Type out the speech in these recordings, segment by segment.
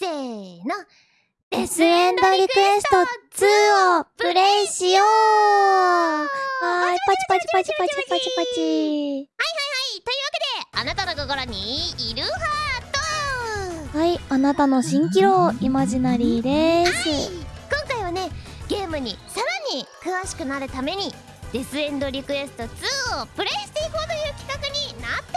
せーの。デスエンドリクエスト2をプレイしようはーい、パチパチパチパチパチパチ。はい、というわけで、あなたの心にいるハートはい、あなたの蜃気楼イマジナリーです。今回はね、ゲームにさらに詳しくなるために、デスエンドリクエスト2をプレイしていこうという企画になって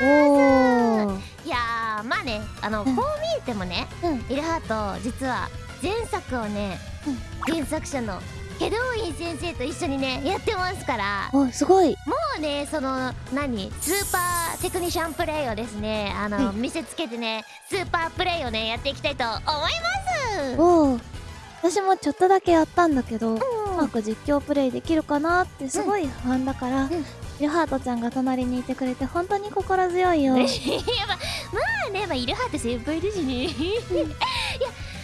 おりますおー。いやー、まあね、あの、うん。こう見えてもね、うん。イルハート、実は前作をね、原作者のケドウィン先生と一緒にね、やってますから、お、すごい。もうねその何スーパーテクニシャンプレイをですねあの、はい見せつけてねスーパープレイをねやっていきたいと思います。おー。私もちょっとだけやったんだけど、ううんまく実況プレイできるかなってすごい不安だから、んイルハートちゃんが隣にいてくれて本当に心強いよ。まあまあねまあイルハート先輩ですしね。いや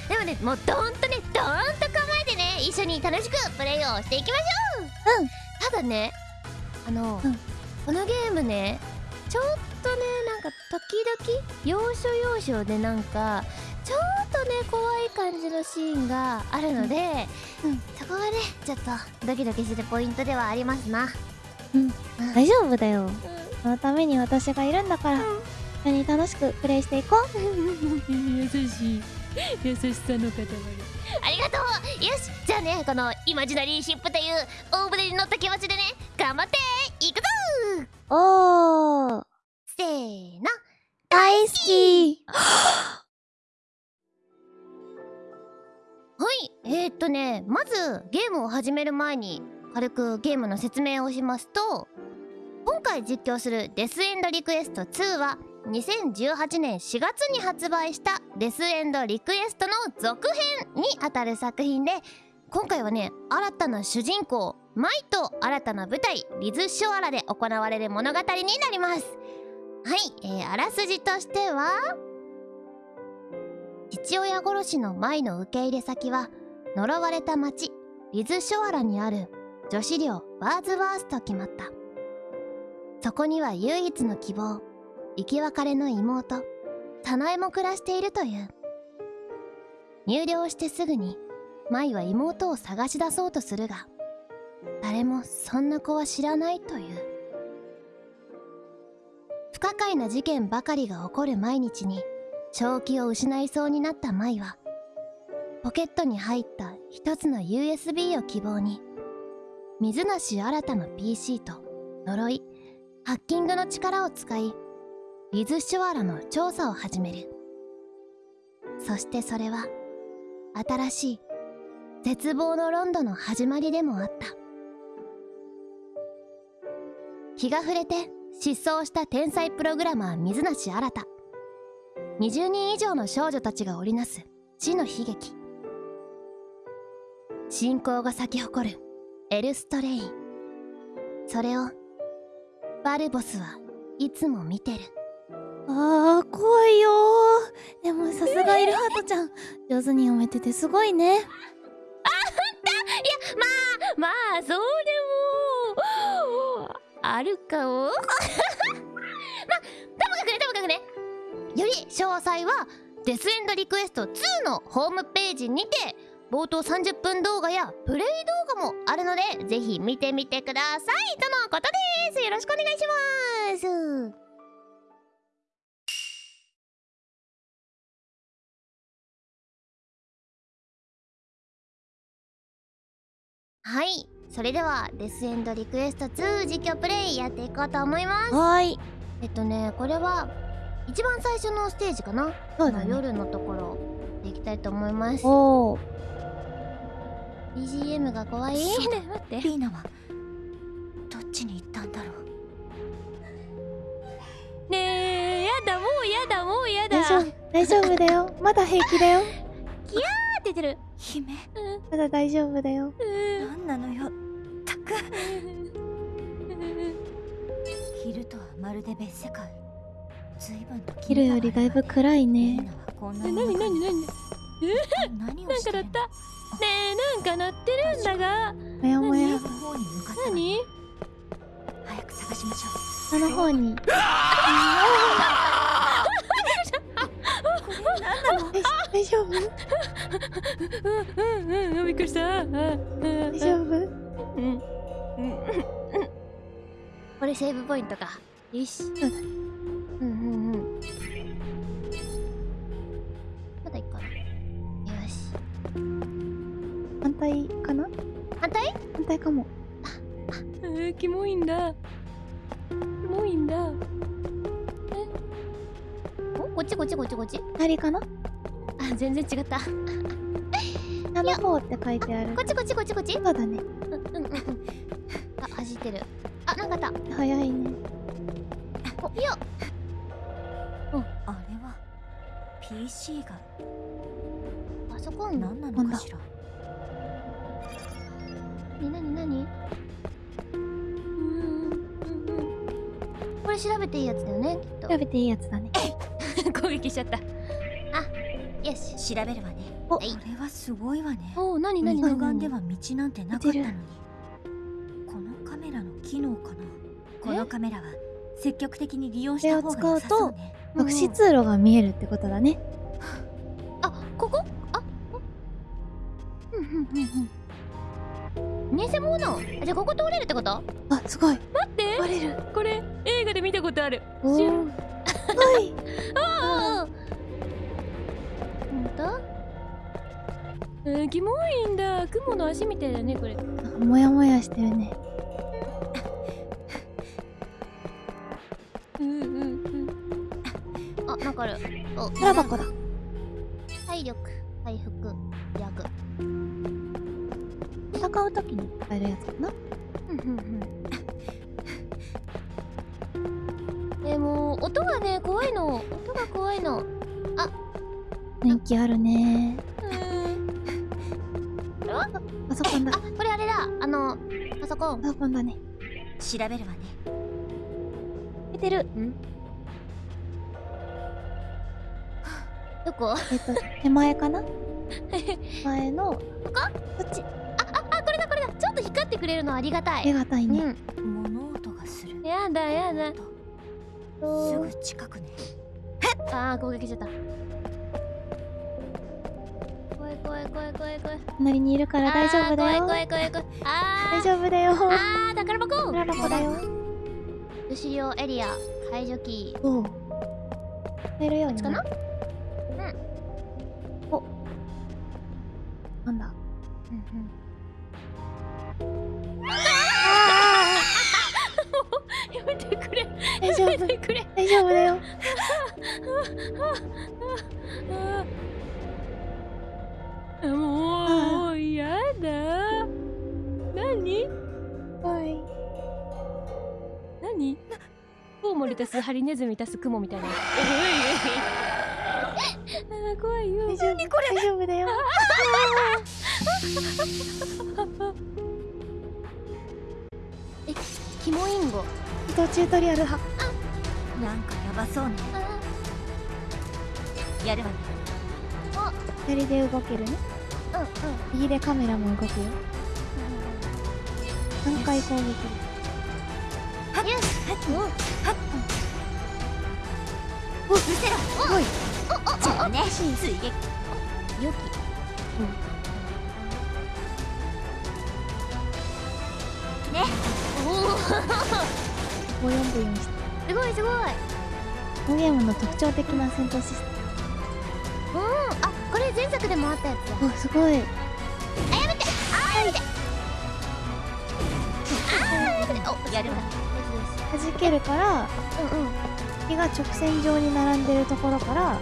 でもねもうドーンとねドーンと構えてね一緒に楽しくプレイをしていきましょう。うん。ただねあの、うん。このゲームねちょっとねなんか時々要所要所でなんかちょっとね怖い感じのシーンがあるので、うん。そこがねちょっとドキドキするポイントではありますなうん、うん大丈夫だよ。そのために私がいるんだから、一緒に楽しくプレイしていこう。優しい。優しさの塊。ありがとう。よし。じゃあねこのイマジナリーシップという大船に乗った気持ちでね頑張って。いくぞ。おー。せーの。大好き。はい。えー、っとねまずゲームを始める前に軽くゲームの説明をしますと今回実況するデスエンドリクエスト2は2018年4月に発売したデスエンドリクエストの続編にあたる作品で今回はね新たな主人公マイと新たな舞台リズ・ショアラで行われる物語になります。はい、えー、あらすじとしては父親殺しのマイの受け入れ先は呪われた町リズ・ショアラにある女子寮バーズワースと決まった。そこには唯一の希望生き別れの妹サナエも暮らしているという。入寮してすぐにマイは妹を探し出そうとするが誰もそんな子は知らないという。不可解な事件ばかりが起こる毎日に正気を失いそうになったマイはポケットに入った一つの USB を希望に水無新たの PC と呪いハッキングの力を使いリズ・シュワラの調査を始める。そしてそれは新しい絶望のロンドの始まりでもあった。日が暮れて失踪した天才プログラマー水無新20人以上の少女たちが織りなす死の悲劇。信仰が咲き誇るエルストレイ。ンそれをバルボスはいつも見てる。あー、怖いよ。ー。でもさすがイルハートちゃん、上手に読めててすごいね。まあそうでも。あるかも。まあともかくねともかくね。より詳細はデスエンドリクエスト2のホームページにて冒頭30分動画やプレイ動画もあるのでぜひ見てみてください。とのことです。よろしくお願いします。はい。それではデスエンドリクエスト2実況プレイやっていこうと思います。はーい。えっとねこれは一番最初のステージかな。そうだね。夜のところでいきたいと思います。おー。BGM が怖い？そうね待って。リーナはどっちに行ったんだろう？ねえやだもうやだもうやだ。大丈夫、大丈夫だよ。まだ平気だよ。って出てる。姫。まだ大丈夫だよ。何なのよ。たく。昼とはまるで別世界。随分と昼よりだいぶ暗いね。リーナ何をなんか鳴ったねえなんか鳴ってるんだが。もやもや。何？早く探しましょ下の方に。うこれ大丈夫？うんうんうんびっくりした。あああ大丈夫？うんうんこれセーブポイントか。よし対かな？反対？反対かも。あキモいんだ。キモいんだ。おこっちこっちこっちこっち。左かな？あ全然違った。こ下の方って書いてある。っちこっちこっちこっち。そうだね。うんうんうん。うんあ走ってる。あなんかあった。早いね。おいや。あれは。PC が。パソコンな何なのかしらになになに？うんうんこれ調べていいやつだよねきっと。調べていいやつだね。攻撃しちゃった。よし調べるわね。おこれはすごいわね。おおなになに肉眼では道なんてなかったのに。このカメラの機能かな？このカメラは積極的に利用した方が良さそうね。隠し通路が見えるってことだねじゃあここ通れるってこと？あすごい。待って。割れる。これ映画で見たことある。おしゅーすごい。ああほんとあーキモいんだ。雲の足みたいだねこれ。なんかモヤモヤしてるね。うんうんうん。あなんかある。お空箱だ。体力回復。薬戦う時に使えるやつかな。うんうんうん。でも音がね怖いの。音が怖いの。人気あるね。これはパソコンだ。あこれあれだ。あのパソコン。パソコンだね。調べるわね。出てる。どこ？えっと手前かな？前のこ？こっちと光ってくれるのありがたありいがたいね、うん。物音がする。やだやだ。すぐ近くね。あー攻撃しちゃった。怖い怖い怖い怖い怖い。隣にいるから大丈夫だよ。怖い怖い怖い怖い。あー。大丈夫だよ。あー宝箱。宝箱だよ。後ろエリア解除キー。おう。入るようにかな？お。なんだ？や大丈夫だよ。あもうやだ。何？はい。何？コウモリ足すハリネズミ足すクモみたいな。怖いよ。大丈夫大丈夫だよ。キモインゴ移動チュートリアル派なんかやばそうね。やるわね。左で動けるね。うんうん右でカメラも動くよ。3回攻撃。よしおうせろ。すごいじゃあね追撃よねきおお5 4分4してすごい。すごい。このゲームの特徴的な戦闘システムうんあこれ前作でもあったやつだムおすごい。あやめてあやめてあやめておやるわ弾けるからうんうん敵が直線上に並んでるところから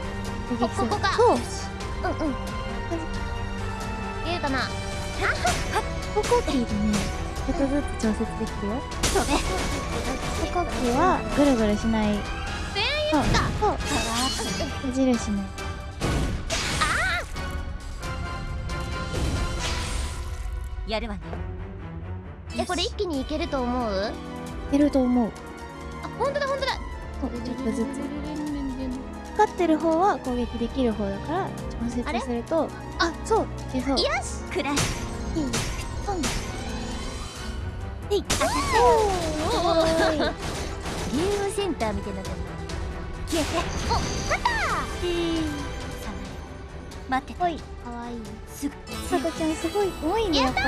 攻撃するここかそううんうん言えるかな歩行キーでねちょっとずつ調節できるよそうね歩行キーはぐるぐるしない。そうそう矢印ねやるわね。えこれ一気にいけると思う？いけると思う。あ本当だ本当だ。そうちょっとずつ。光ってる方は攻撃できる方だから調節すると。あそう。いけそう。よし。くらいえいおーいゲームセンターみたいなってる消えてお勝ったさ待っててほいかわいいすぐさとちゃんすごい多いねやっぱり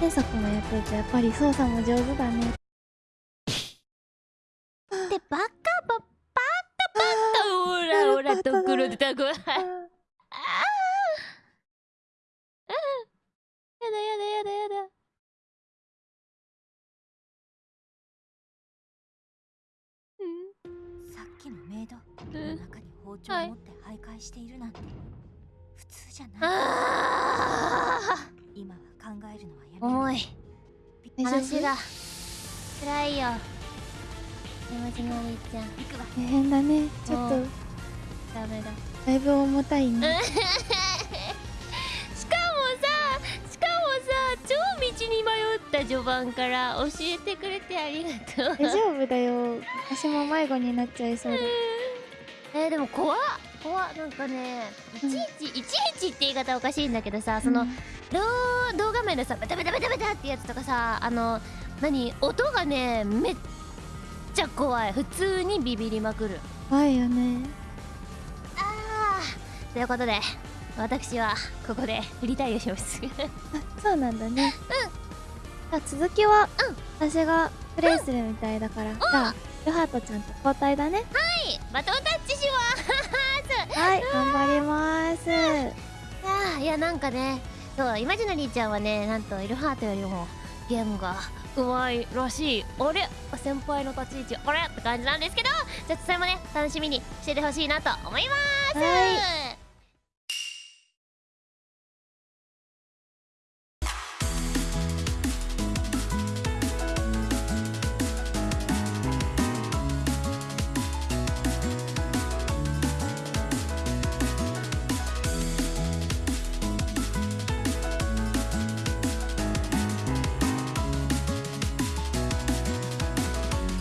天作もやってるとやっぱり操作も上手だねでバカババカバカほらほらところでたこや中に包丁はいを持って徘徊しているなんて普通じゃない。あ今は考えるのはやめ重い。びっ大丈夫話が。辛いよ。山地のりちゃん。行くわ。大変だね。ちょっと。う。んダメだ。だいぶ重たいね。しかもさしかもさ超道に迷った序盤から教えてくれてありがとう。大丈夫だよ。私も迷子になっちゃいそうでえー、でも怖っ。怖っ。なんかねいちいち、いちいちって言い方おかしいんだけどさその、動動画面でさベタベタベタベタってやつとかさあの何音がねめっちゃ怖い。普通にビビりまくる。怖いよね。あー。ということで私はここで振りたいをします。あそうなんだね。うん。続きは私がプレイするみたいだから。じゃあヨハトちゃんと交代だねバトンタッチします はい頑張ります。あーいやなんかねそうイマジナリーちゃんはねなんとイルハートよりもゲームがうまいらしい。あれ？先輩の立ち位置あれ？って感じなんですけどちょっとそれもね楽しみにしててほしいなと思います。はい